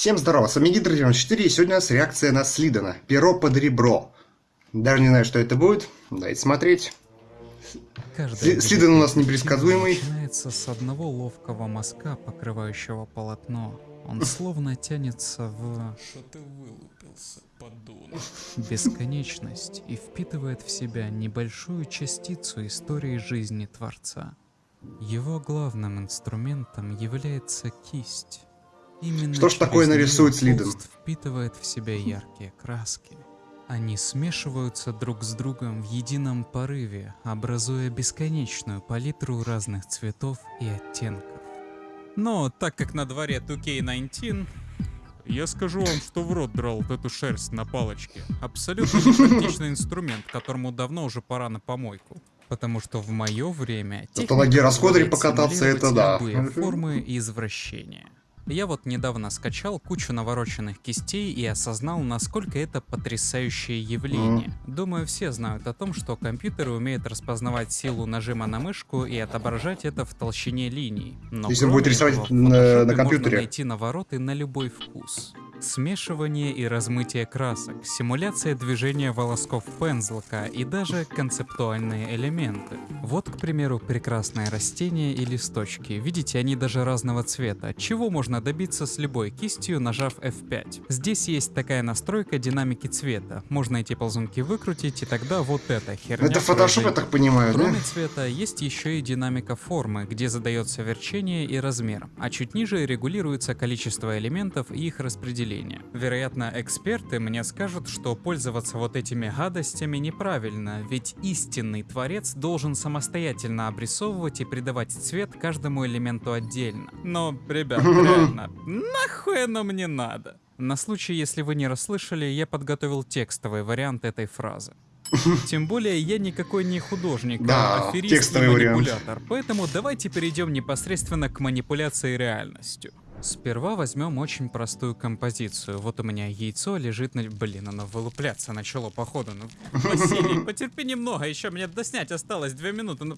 Всем здорово, с вами Гидр 94 и сегодня у нас реакция на Слидана. Перо под ребро. Даже не знаю, что это будет. Давайте смотреть. Каждый Слидан у нас непредсказуемый. Начинается с одного ловкого мазка, покрывающего полотно. Он словно тянется в... Что ты вылупился, подонок? Бесконечность и впитывает в себя небольшую частицу истории жизни Творца. Его главным инструментом является кисть. Именно Что ж такое нарисует Слиден? впитывает в себя яркие краски. Они смешиваются друг с другом в едином порыве, образуя бесконечную палитру разных цветов и оттенков. Но так как на дворе 2K19, я скажу вам, что в рот драл вот эту шерсть на палочке. Абсолютно непрактичный инструмент, которому давно уже пора на помойку. Потому что в мое время... Это на гироскутере покататься, это да. формы и извращения. Я вот недавно скачал кучу навороченных кистей и осознал, насколько это потрясающее явление. Думаю, все знают о том, что компьютеры умеют распознавать силу нажима на мышку и отображать это в толщине линий. Но Если будет рисовать на, на компьютере. Можно найти навороты на любой вкус. Смешивание и размытие красок, симуляция движения волосков пензлка и даже концептуальные элементы. Вот, к примеру, прекрасные растения и листочки. Видите, они даже разного цвета. Чего можно добиться с любой кистью, нажав F5? Здесь есть такая настройка динамики цвета. Можно эти ползунки выкрутить, и тогда вот эта херня Это фотошоп, я так понимаю, Кроме да? цвета, есть еще и динамика формы, где задается верчение и размер. А чуть ниже регулируется количество элементов и их распределение населения. Вероятно, эксперты мне скажут, что пользоваться вот этими гадостями неправильно, ведь истинный творец должен самостоятельно обрисовывать и придавать цвет каждому элементу отдельно. Но, ребят, реально, нахуй оно мне надо? На случай, если вы не расслышали, я подготовил текстовый вариант этой фразы. Тем более я никакой не художник, да, а аферист и манипулятор. Вариант. Поэтому давайте перейдем непосредственно к манипуляции реальностью. Сперва возьмем очень простую композицию. Вот у меня яйцо лежит на... Блин, оно вылупляться начало походу. Ну, Василий, потерпи немного, еще мне доснять осталось две минуты. Ну...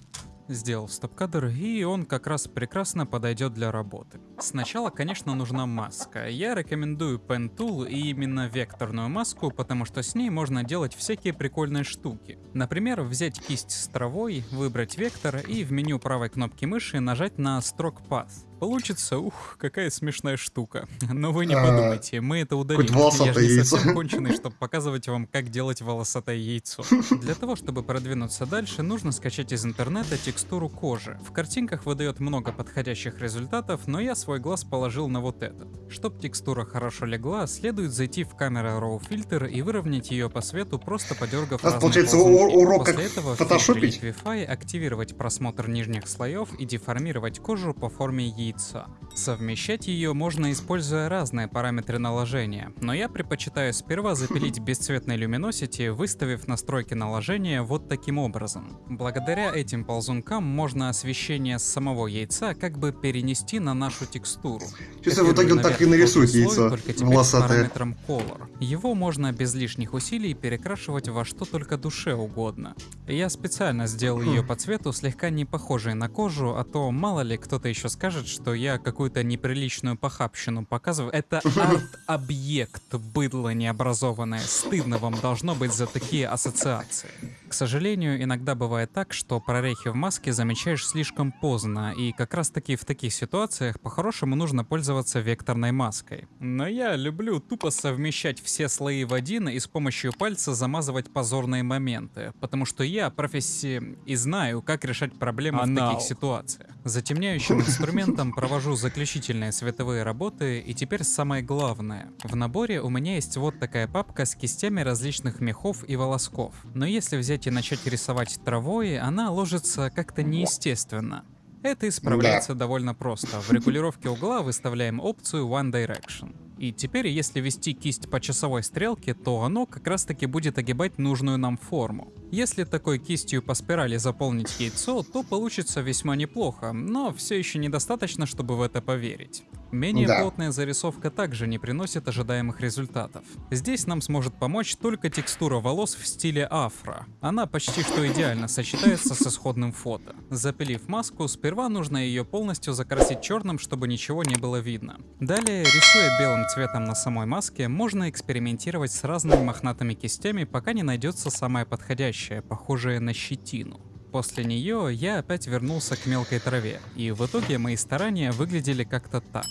Сделал стоп-кадр, и он как раз прекрасно подойдет для работы. Сначала, конечно, нужна маска. Я рекомендую Pen Tool и именно векторную маску, потому что с ней можно делать всякие прикольные штуки. Например, взять кисть с травой, выбрать вектор и в меню правой кнопки мыши нажать на Stroke Path. Получится, ух, какая смешная штука. Но вы не а, подумайте, мы это удалим. Я же не совсем конченый, чтобы показывать вам, как делать волосатое яйцо. Для того, чтобы продвинуться дальше, нужно скачать из интернета текстуру кожи. В картинках выдает много подходящих результатов, но я свой глаз положил на вот этот. Чтоб текстура хорошо легла, следует зайти в камеру Raw Filter и выровнять ее по свету, просто подергав разные получается урок После этого фотошопить. Wi-Fi активировать просмотр нижних слоев и деформировать кожу по форме яйца яйца. Совмещать ее можно, используя разные параметры наложения, но я предпочитаю сперва запилить бесцветной люминосити, выставив настройки наложения вот таким образом. Благодаря этим ползункам можно освещение с самого яйца как бы перенести на нашу текстуру. Сейчас в итоге он так и нарисует яйцо только теперь с параметром Color. Его можно без лишних усилий перекрашивать во что только душе угодно. Я специально сделал ее хм. по цвету слегка не похожей на кожу, а то мало ли кто-то еще скажет, что я какую-то неприличную похабщину показываю. Это арт-объект, быдло необразованное. Стыдно вам должно быть за такие ассоциации. К сожалению, иногда бывает так, что прорехи в маске замечаешь слишком поздно, и как раз таки в таких ситуациях по-хорошему нужно пользоваться векторной маской. Но я люблю тупо совмещать все слои в один и с помощью пальца замазывать позорные моменты, потому что я профессии и знаю, как решать проблемы Анал. в таких ситуациях. Затемняющим инструментом провожу заключительные световые работы, и теперь самое главное. В наборе у меня есть вот такая папка с кистями различных мехов и волосков. Но если взять и начать рисовать травой, она ложится как-то неестественно. Это исправляется да. довольно просто. В регулировке угла выставляем опцию One Direction. И теперь, если вести кисть по часовой стрелке, то оно как раз таки будет огибать нужную нам форму. Если такой кистью по спирали заполнить яйцо, то получится весьма неплохо, но все еще недостаточно, чтобы в это поверить. Менее да. плотная зарисовка также не приносит ожидаемых результатов. Здесь нам сможет помочь только текстура волос в стиле афро. Она почти что идеально сочетается с исходным фото. Запилив маску, сперва нужно ее полностью закрасить черным, чтобы ничего не было видно. Далее, рисуя белым цветом на самой маске, можно экспериментировать с разными мохнатыми кистями, пока не найдется самая подходящая, похожая на щетину. После нее я опять вернулся к мелкой траве, и в итоге мои старания выглядели как-то так.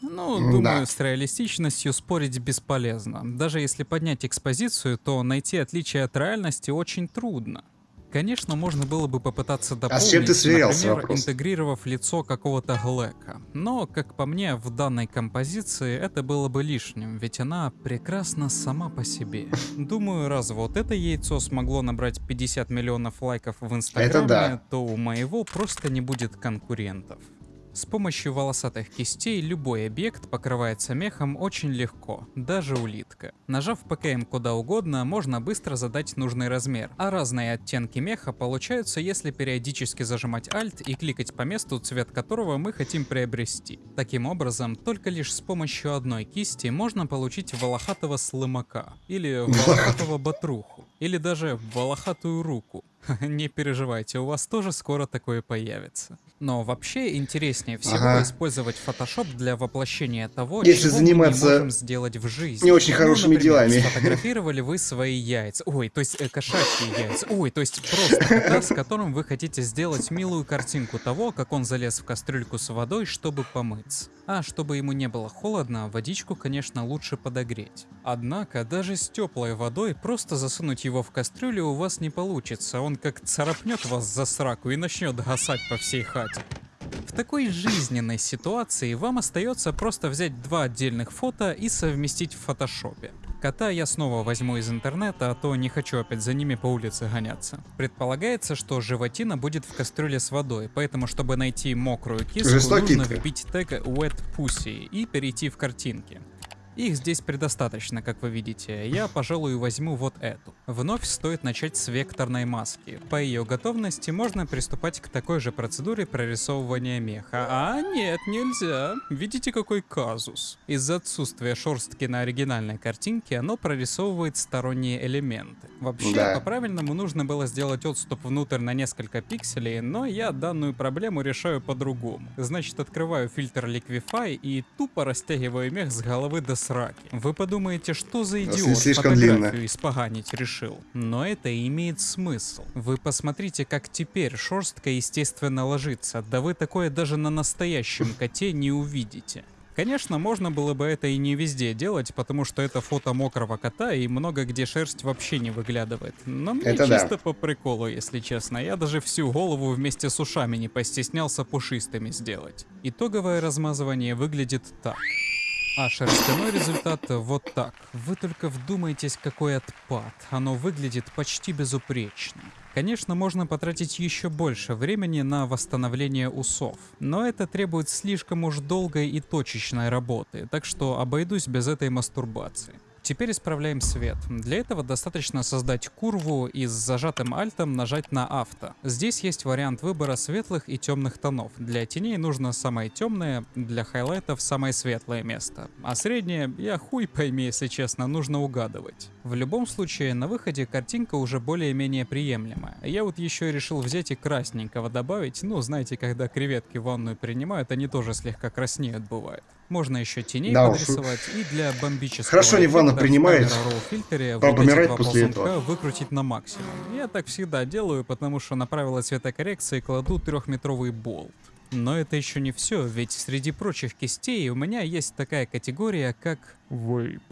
Ну, думаю, да. с реалистичностью спорить бесполезно. Даже если поднять экспозицию, то найти отличие от реальности очень трудно. Конечно, можно было бы попытаться дополнить, а с чем ты сверялся, например, вопрос? интегрировав лицо какого-то Глэка. Но, как по мне, в данной композиции это было бы лишним, ведь она прекрасна сама по себе. Думаю, раз вот это яйцо смогло набрать 50 миллионов лайков в Инстаграме, да. то у моего просто не будет конкурентов. С помощью волосатых кистей любой объект покрывается мехом очень легко, даже улитка. Нажав ПКМ куда угодно, можно быстро задать нужный размер, а разные оттенки меха получаются, если периодически зажимать Alt и кликать по месту, цвет которого мы хотим приобрести. Таким образом, только лишь с помощью одной кисти можно получить волохатого слымака, или волохатого батруху, или даже волохатую руку. Не переживайте, у вас тоже скоро такое появится. Но вообще интереснее всего ага. использовать Photoshop для воплощения того, Если чего заниматься мы не можем сделать в жизни. Не очень ну, хорошими например, делами. Сфотографировали вы свои яйца. Ой, то есть э, кошачьи яйца. Ой, то есть просто кота, с которым вы хотите сделать милую картинку того, как он залез в кастрюльку с водой, чтобы помыться. А чтобы ему не было холодно, водичку, конечно, лучше подогреть. Однако, даже с теплой водой просто засунуть его в кастрюлю у вас не получится. Он как царапнет вас за сраку и начнет гасать по всей хате. В такой жизненной ситуации вам остается просто взять два отдельных фото и совместить в фотошопе. Кота я снова возьму из интернета, а то не хочу опять за ними по улице гоняться. Предполагается, что животина будет в кастрюле с водой, поэтому чтобы найти мокрую киску, нужно вбить тег wet pussy и перейти в картинки. Их здесь предостаточно, как вы видите. Я, пожалуй, возьму вот эту. Вновь стоит начать с векторной маски. По ее готовности можно приступать к такой же процедуре прорисовывания меха. А нет, нельзя. Видите, какой казус? Из-за отсутствия шорстки на оригинальной картинке оно прорисовывает сторонние элементы. Вообще, да. по-правильному нужно было сделать отступ внутрь на несколько пикселей, но я данную проблему решаю по-другому. Значит, открываю фильтр Liquify и тупо растягиваю мех с головы до сраки. Вы подумаете, что за идиот фотографию длинно. испоганить решил. Но это имеет смысл. Вы посмотрите, как теперь шерстка естественно ложится. Да вы такое даже на настоящем коте не увидите. Конечно, можно было бы это и не везде делать, потому что это фото мокрого кота, и много где шерсть вообще не выглядывает. Но мне это чисто да. по приколу, если честно. Я даже всю голову вместе с ушами не постеснялся пушистыми сделать. Итоговое размазывание выглядит так. А шерстяной результат вот так. Вы только вдумайтесь, какой отпад. Оно выглядит почти безупречно. Конечно, можно потратить еще больше времени на восстановление усов, но это требует слишком уж долгой и точечной работы, так что обойдусь без этой мастурбации. Теперь исправляем свет. Для этого достаточно создать курву и с зажатым альтом нажать на авто. Здесь есть вариант выбора светлых и темных тонов. Для теней нужно самое темное, для хайлайтов самое светлое место. А среднее, я хуй пойми, если честно, нужно угадывать. В любом случае, на выходе картинка уже более-менее приемлемая. Я вот еще решил взять и красненького добавить. Ну, знаете, когда креветки в ванную принимают, они тоже слегка краснеют бывает. Можно еще теней да, подрисовать и для бомбического Хорошо не ванну принимает, фильтре помирает после этого. выкрутить на максимум. Я так всегда делаю, потому что на правила цветокоррекции кладу трехметровый болт. Но это еще не все, ведь среди прочих кистей у меня есть такая категория, как вейп.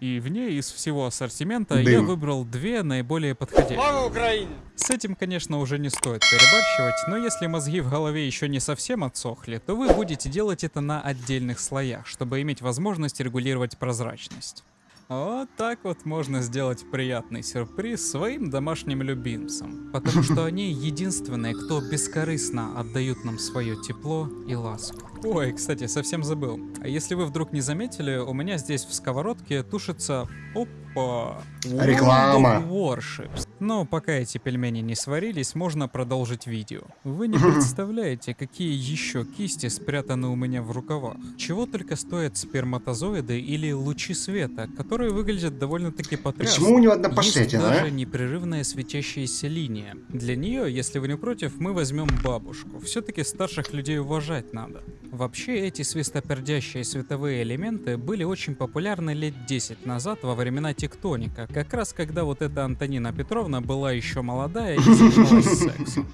И в ней из всего ассортимента Дым. я выбрал две наиболее подходящие. Слава Украине! С этим, конечно, уже не стоит перебарщивать, но если мозги в голове еще не совсем отсохли, то вы будете делать это на отдельных слоях, чтобы иметь возможность регулировать прозрачность. Вот так вот можно сделать приятный сюрприз своим домашним любимцам, потому что они единственные, кто бескорыстно отдают нам свое тепло и ласку. Ой, кстати, совсем забыл. А если вы вдруг не заметили, у меня здесь в сковородке тушится... Опа! Реклама! Warships. Но пока эти пельмени не сварились, можно продолжить видео. Вы не представляете, какие еще кисти спрятаны у меня в рукавах. Чего только стоят сперматозоиды или лучи света, которые выглядят довольно-таки потрясно. Почему у него одна пошлятина, Есть даже непрерывная светящаяся линия. Для нее, если вы не против, мы возьмем бабушку. Все-таки старших людей уважать надо. Вообще, эти свистопердящие световые элементы были очень популярны лет 10 назад во времена тектоника, как раз когда вот эта Антонина Петровна была еще молодая и занималась сексом.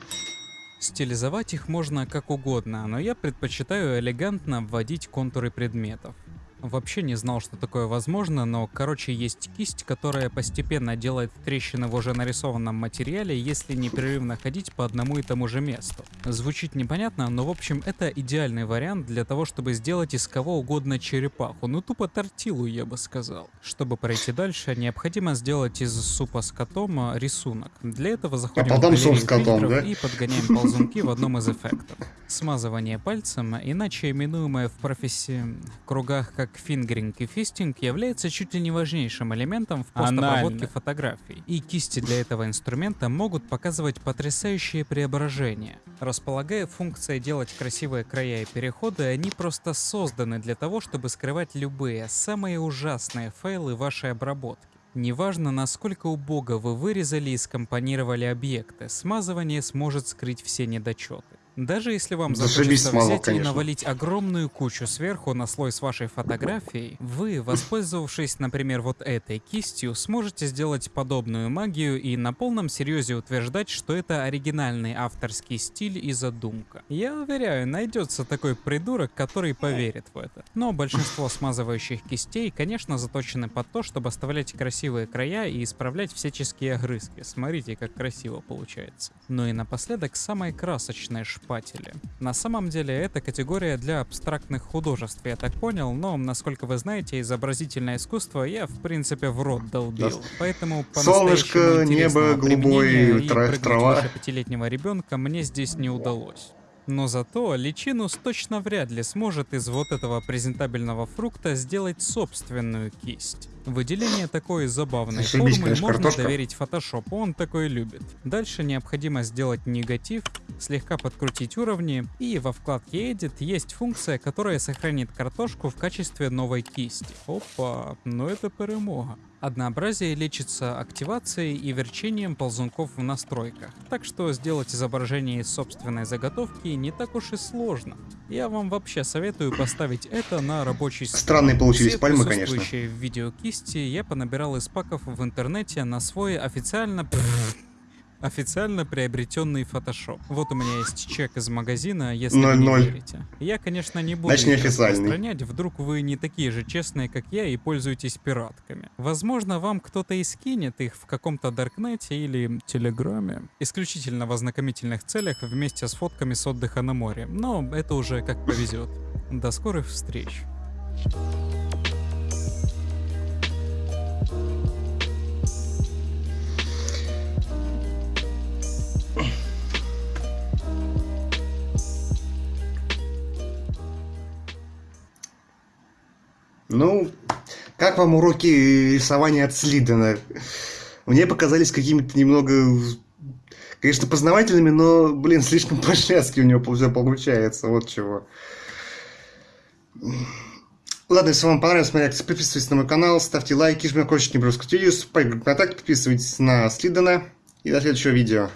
Стилизовать их можно как угодно, но я предпочитаю элегантно вводить контуры предметов. Вообще не знал, что такое возможно, но короче есть кисть, которая постепенно делает трещины в уже нарисованном материале, если непрерывно ходить по одному и тому же месту. Звучит непонятно, но в общем это идеальный вариант для того, чтобы сделать из кого угодно черепаху, ну тупо тортилу я бы сказал. Чтобы пройти дальше, необходимо сделать из супа с котом а, рисунок. Для этого заходим а потом в суп с котом, да? и подгоняем ползунки в одном из эффектов. Смазывание пальцем, иначе именуемое в профессии кругах как фингеринг и фистинг является чуть ли не важнейшим элементом в постобработке фотографий. И кисти для этого инструмента могут показывать потрясающие преображения. Располагая функцией делать красивые края и переходы, они просто созданы для того, чтобы скрывать любые, самые ужасные файлы вашей обработки. Неважно, насколько убого вы вырезали и скомпонировали объекты, смазывание сможет скрыть все недочеты. Даже если вам захочется взять конечно. и навалить огромную кучу сверху на слой с вашей фотографией, вы, воспользовавшись, например, вот этой кистью, сможете сделать подобную магию и на полном серьезе утверждать, что это оригинальный авторский стиль и задумка. Я уверяю, найдется такой придурок, который поверит в это. Но большинство смазывающих кистей, конечно, заточены под то, чтобы оставлять красивые края и исправлять всяческие огрызки. Смотрите, как красиво получается. Ну и напоследок самые красочные шпатели. На самом деле это категория для абстрактных художеств, я так понял, но, насколько вы знаете, изобразительное искусство я, в принципе, в рот долбил. Поэтому Солнышко, небо, голубое, и тра- прыгнуть трава. пятилетнего ребенка мне здесь не удалось. Но зато личинус точно вряд ли сможет из вот этого презентабельного фрукта сделать собственную кисть. Выделение такой забавной Зашибись, формы конечно, можно картошка. доверить фотошопу, он такой любит. Дальше необходимо сделать негатив, слегка подкрутить уровни, и во вкладке Edit есть функция, которая сохранит картошку в качестве новой кисти. Опа, ну это перемога. Однообразие лечится активацией и верчением ползунков в настройках, так что сделать изображение из собственной заготовки не так уж и сложно. Я вам вообще советую поставить это на рабочий стол. Странные получились Все пальмы, конечно. в видео кисти я понабирал из паков в интернете на свой официально... Официально приобретенный фотошоп. Вот у меня есть чек из магазина, если вы не 0-0. верите. Я, конечно, не буду Значит, их распространять, вдруг вы не такие же честные, как я, и пользуетесь пиратками. Возможно, вам кто-то и скинет их в каком-то Даркнете или Телеграме. Исключительно в ознакомительных целях вместе с фотками с отдыха на море. Но это уже как повезет. До скорых встреч. Ну, как вам уроки рисования от Слидена? Мне показались какими-то немного, конечно, познавательными, но, блин, слишком по-шляцки у него все получается, вот чего. Ладно, если вам понравилась моя подписывайтесь на мой канал, ставьте лайки, жмите колокольчик, не пропускайте видео, вступайте в подписывайтесь на Слидена и до следующего видео.